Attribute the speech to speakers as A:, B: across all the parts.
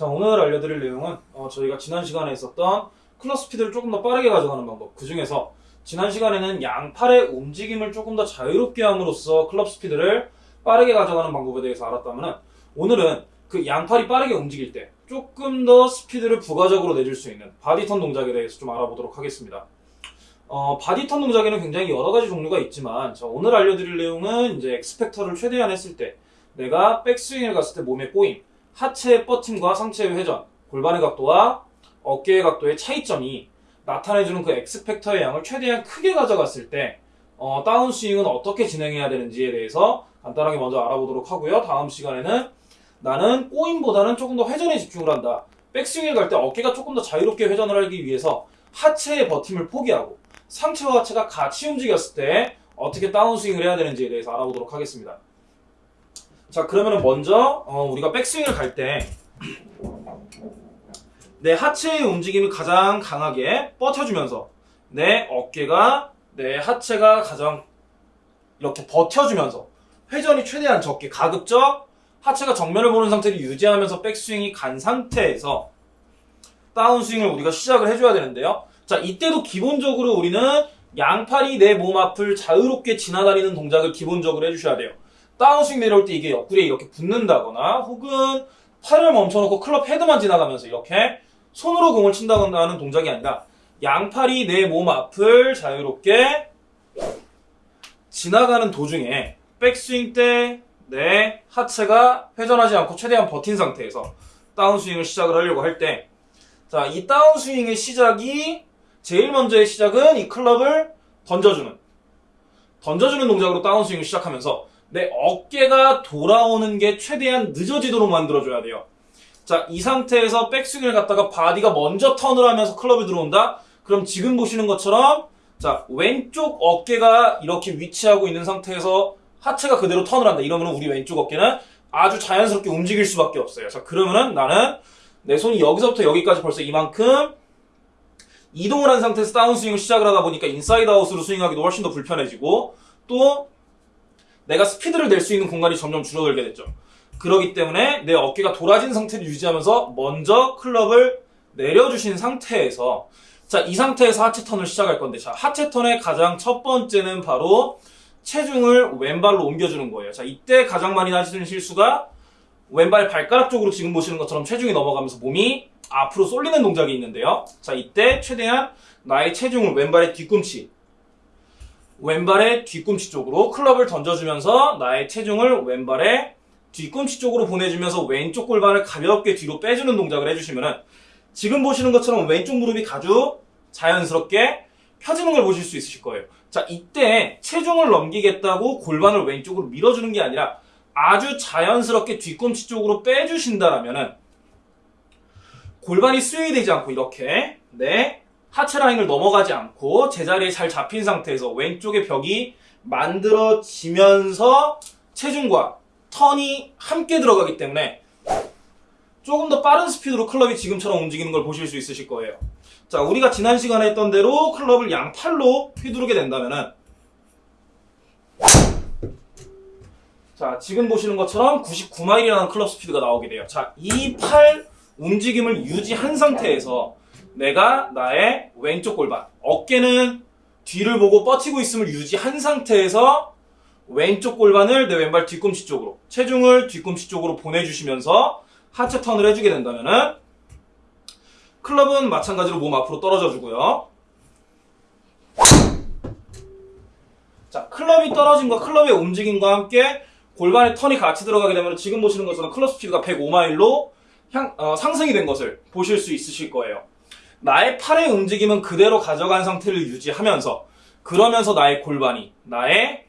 A: 자 오늘 알려드릴 내용은 어, 저희가 지난 시간에 있었던 클럽 스피드를 조금 더 빠르게 가져가는 방법 그 중에서 지난 시간에는 양팔의 움직임을 조금 더 자유롭게 함으로써 클럽 스피드를 빠르게 가져가는 방법에 대해서 알았다면 오늘은 그 양팔이 빠르게 움직일 때 조금 더 스피드를 부가적으로 내줄 수 있는 body turn 동작에 대해서 좀 알아보도록 하겠습니다. 어, body turn 동작에는 굉장히 여러 가지 종류가 있지만 자, 오늘 알려드릴 내용은 이제 X-factor를 최대한 했을 때 내가 백스윙을 갔을 때 몸의 꼬임, 하체의 뻗힘과 상체의 회전, 골반의 각도와 어깨의 각도의 차이점이 나타내주는 그 엑스펙터의 양을 최대한 크게 가져갔을 때 어, 다운스윙은 어떻게 진행해야 되는지에 대해서 간단하게 먼저 알아보도록 하고요. 다음 시간에는 나는 꼬임보다는 조금 더 회전에 집중을 한다. 백스윙을 갈 때 어깨가 조금 더 자유롭게 회전을 하기 위해서 하체의 버팀을 포기하고 상체와 하체가 같이 움직였을 때 어떻게 다운스윙을 해야 되는지에 대해서 알아보도록 하겠습니다. 자 그러면 먼저 어, 우리가 백스윙을 갈 때 내 하체의 움직임이 가장 강하게 뻗쳐주면서 내 어깨가 내 하체가 가장 이렇게 버텨주면서 회전이 최대한 적게 가급적 하체가 정면을 보는 상태를 유지하면서 백스윙이 간 상태에서 다운스윙을 우리가 시작을 해줘야 되는데요. 자, 이때도 기본적으로 우리는 양팔이 내 몸 앞을 자유롭게 지나다니는 동작을 기본적으로 해주셔야 돼요. 다운스윙 내려올 때 이게 옆구리에 이렇게 붙는다거나 혹은 팔을 멈춰놓고 클럽 헤드만 지나가면서 이렇게 손으로 공을 친다거나 하는 동작이 아니라 양팔이 내 몸 앞을 자유롭게 지나가는 도중에 백스윙 때 내 하체가 회전하지 않고 최대한 버틴 상태에서 다운스윙을 시작을 하려고 할 때 자, 이 다운스윙의 시작이 제일 먼저의 시작은 이 클럽을 던져주는 던져주는 동작으로 다운스윙을 시작하면서 내 어깨가 돌아오는 게 최대한 늦어지도록 만들어줘야 돼요. 자, 이 상태에서 백스윙을 갖다가 body가 먼저 턴을 하면서 클럽이 들어온다? 그럼 지금 보시는 것처럼 자, 왼쪽 어깨가 이렇게 위치하고 있는 상태에서 하체가 그대로 턴을 한다. 이러면 우리 왼쪽 어깨는 아주 자연스럽게 움직일 수밖에 없어요. 자, 그러면은 나는 내 손이 여기서부터 여기까지 벌써 이만큼 이동을 한 상태에서 다운스윙을 시작을 하다 보니까 inside out으로 스윙하기도 훨씬 더 불편해지고 또 내가 스피드를 낼 수 있는 공간이 점점 줄어들게 됐죠. 그러기 때문에 내 어깨가 돌아진 상태를 유지하면서 먼저 클럽을 내려주신 상태에서 자, 이 상태에서 하체 턴을 시작할 건데 자, 하체 턴의 가장 첫 번째는 바로 체중을 왼발로 옮겨주는 거예요. 자, 이때 가장 많이 하시는 실수가 왼발 발가락 쪽으로 지금 보시는 것처럼 체중이 넘어가면서 몸이 앞으로 쏠리는 동작이 있는데요. 자, 이때 최대한 나의 체중을 왼발의 뒤꿈치, 왼발의 뒤꿈치 쪽으로 클럽을 던져주면서 나의 체중을 왼발의 뒤꿈치 쪽으로 보내주면서 왼쪽 골반을 가볍게 뒤로 빼주는 동작을 해주시면은 지금 보시는 것처럼 왼쪽 무릎이 아주 자연스럽게 펴지는 걸 보실 수 있으실 거예요. 자, 이때 체중을 넘기겠다고 골반을 왼쪽으로 밀어주는 게 아니라 아주 자연스럽게 뒤꿈치 쪽으로 빼주신다라면은 골반이 스윙이 되지 않고 이렇게 네 하체 라인을 넘어가지 않고 제자리에 잘 잡힌 상태에서 왼쪽의 벽이 만들어지면서 체중과 턴이 함께 들어가기 때문에 조금 더 빠른 스피드로 클럽이 지금처럼 움직이는 걸 보실 수 있으실 거예요. 자, 우리가 지난 시간에 했던 대로 클럽을 양팔로 휘두르게 된다면은 자, 지금 보시는 것처럼 99마일이라는 클럽 스피드가 나오게 돼요. 자, 이 팔 움직임을 유지한 상태에서 내가 나의 왼쪽 골반, 어깨는 뒤를 보고 뻗치고 있음을 유지한 상태에서 왼쪽 골반을 내 왼발 뒤꿈치 쪽으로, 체중을 뒤꿈치 쪽으로 보내주시면서 하체 턴을 해주게 된다면은 클럽은 마찬가지로 몸 앞으로 떨어져 주고요. 자, 클럽이 떨어짐과 클럽의 움직임과 함께 골반의 턴이 같이 들어가게 되면 지금 보시는 것처럼 클럽 스피드가 105마일로 향, 어, 상승이 된 것을 보실 수 있으실 거예요. 나의 팔의 움직임은 그대로 가져간 상태를 유지하면서 그러면서 나의 골반이 나의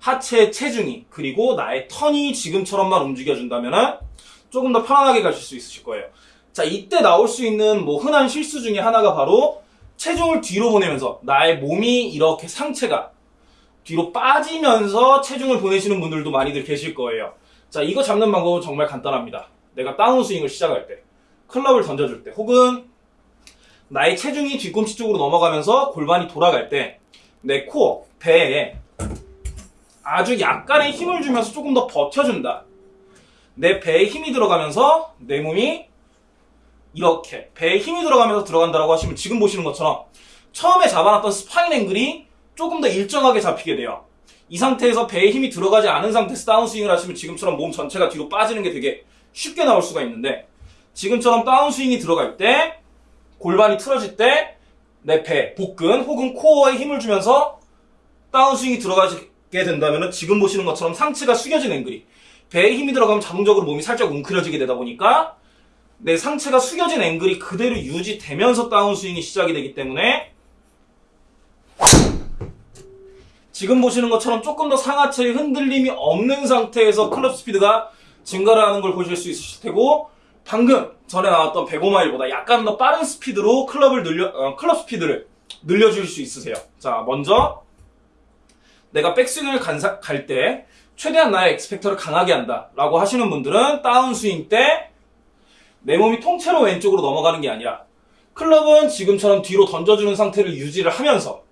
A: 하체의 체중이 그리고 나의 턴이 지금처럼만 움직여준다면 조금 더 편안하게 가실 수 있으실 거예요. 자 이때 나올 수 있는 뭐 흔한 실수 중에 하나가 바로 체중을 뒤로 보내면서 나의 몸이 이렇게 상체가 뒤로 빠지면서 체중을 보내시는 분들도 많이들 계실 거예요. 자 이거 잡는 방법은 정말 간단합니다. 내가 다운스윙을 시작할 때 클럽을 던져줄 때 혹은 나의 체중이 뒤꿈치 쪽으로 넘어가면서 골반이 돌아갈 때 내 코어, 배에 아주 약간의 힘을 주면서 조금 더 버텨준다. 내 배에 힘이 들어가면서 내 몸이 이렇게 배에 힘이 들어가면서 들어간다라고 하시면 지금 보시는 것처럼 처음에 잡아놨던 spine angle이 조금 더 일정하게 잡히게 돼요. 이 상태에서 배에 힘이 들어가지 않은 상태에서 다운스윙을 하시면 지금처럼 몸 전체가 뒤로 빠지는 게 되게 쉽게 나올 수가 있는데 지금처럼 다운스윙이 들어갈 때 골반이 틀어질 때 내 배, 복근 혹은 코어에 힘을 주면서 다운스윙이 들어가게 된다면 지금 보시는 것처럼 상체가 숙여진 앵글이 배에 힘이 들어가면 자동적으로 몸이 살짝 웅크려지게 되다 보니까 내 상체가 숙여진 앵글이 그대로 유지되면서 다운스윙이 시작이 되기 때문에 지금 보시는 것처럼 조금 더 상하체의 흔들림이 없는 상태에서 클럽 스피드가 증가를 하는 걸 보실 수 있으실 테고 방금 전에 나왔던 105마일보다 약간 더 빠른 스피드로 클럽을 늘려 어, 클럽 스피드를 늘려줄 수 있으세요. 자, 먼저 내가 백스윙을 갈 때 최대한 나의 X-factor를 강하게 한다라고 하시는 분들은 다운스윙 때 내 몸이 통째로 왼쪽으로 넘어가는 게 아니라 클럽은 지금처럼 뒤로 던져주는 상태를 유지를 하면서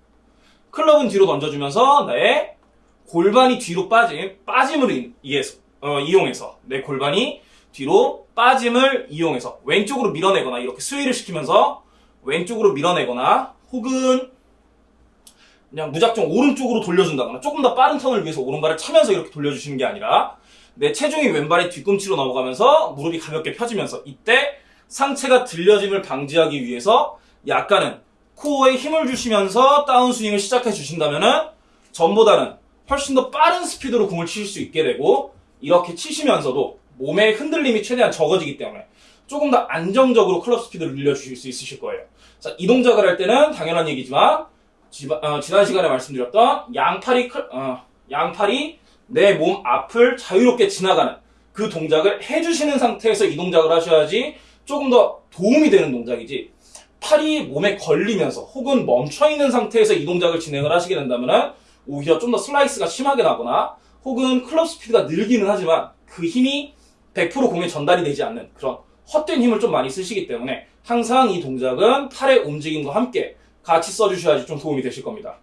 A: 클럽은 뒤로 던져주면서 나의 골반이 뒤로 빠짐, 빠짐을 이해서, 어, 이용해서 내 골반이 뒤로 빠짐을 이용해서 왼쪽으로 밀어내거나 이렇게 스웨이를 시키면서 왼쪽으로 밀어내거나 혹은 그냥 무작정 오른쪽으로 돌려준다거나 조금 더 빠른 턴을 위해서 오른발을 차면서 이렇게 돌려주시는 게 아니라 내 체중이 왼발의 뒤꿈치로 넘어가면서 무릎이 가볍게 펴지면서 이때 상체가 들려짐을 방지하기 위해서 약간은 코어에 힘을 주시면서 다운스윙을 시작해 주신다면은 전보다는 훨씬 더 빠른 스피드로 공을 치실 수 있게 되고 이렇게 치시면서도 몸의 흔들림이 최대한 적어지기 때문에 조금 더 안정적으로 클럽 스피드를 늘려주실 수 있으실 거예요. 자, 이 동작을 할 때는 당연한 얘기지만 지, 어, 지난 시간에 말씀드렸던 양팔이 클, 어, 양팔이 내 몸 앞을 자유롭게 지나가는 그 동작을 해주시는 상태에서 이 동작을 하셔야지 조금 더 도움이 되는 동작이지 팔이 몸에 걸리면서 혹은 멈춰 있는 상태에서 이 동작을 진행을 하시게 된다면 오히려 좀 더 슬라이스가 심하게 나거나 혹은 클럽 스피드가 늘기는 하지만 그 힘이 100% 공에 전달이 되지 않는 그런 헛된 힘을 좀 많이 쓰시기 때문에 항상 이 동작은 팔의 움직임과 함께 같이 써주셔야지 좀 도움이 되실 겁니다.